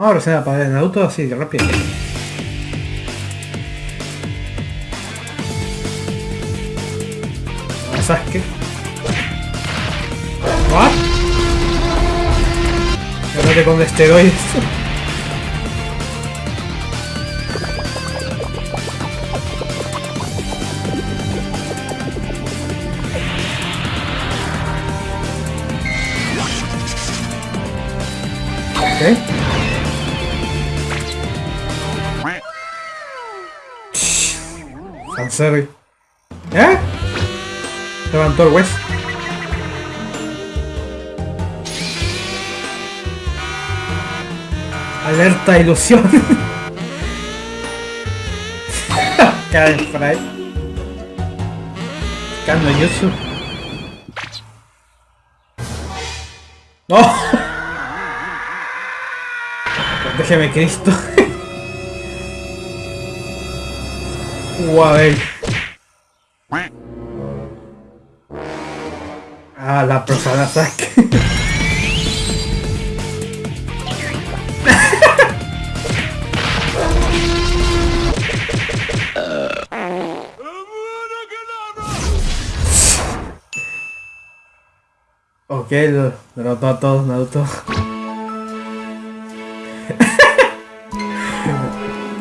Ahora se va a apagar el auto así rápido. Sasuke. ¿What? Agárrate con esteroides. Ok. Fanservice. ¿Eh? Levantó el West. Alerta ilusión. Karen Fry. Kano Yusu. ¡No! Déjeme Cristo. Guay. Ah, la persona saque. ok, derrotó a todos Naruto.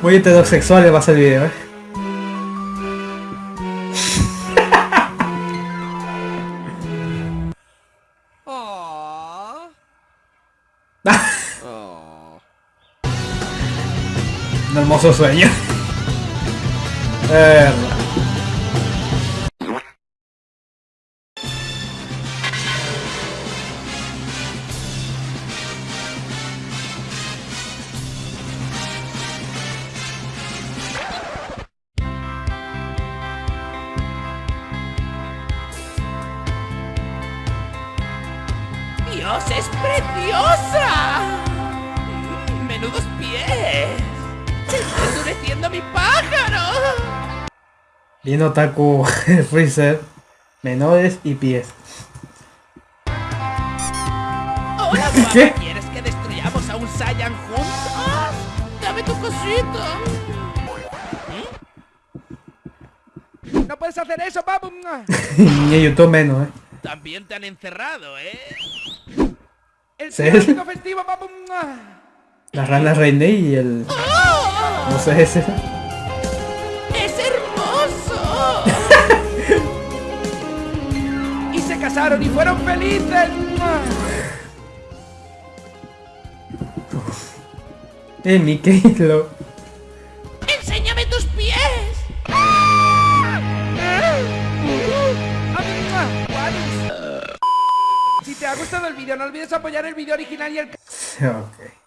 Muy heterosexual va a ser el video, eh. Hermoso sueño. ¡Dios, es preciosa! Bien otaku Freezer. Menores y pies. ¡Hola, guapa! ¿Qué? ¿Quieres que destruyamos a un Saiyan juntos? ¡Dame tu cosito! ¡No puedes hacer eso, papu! Ni YouTube menos, eh. También te han encerrado, ¿eh? ¡El clásico festivo, papu! La rana Reine y el. ¡Oh! No sé ese. Casaron y fueron felices. Eh, Mickey lo. ¡Enséñame tus pies! Si te ha gustado el vídeo, no olvides apoyar el vídeo original y el Ok.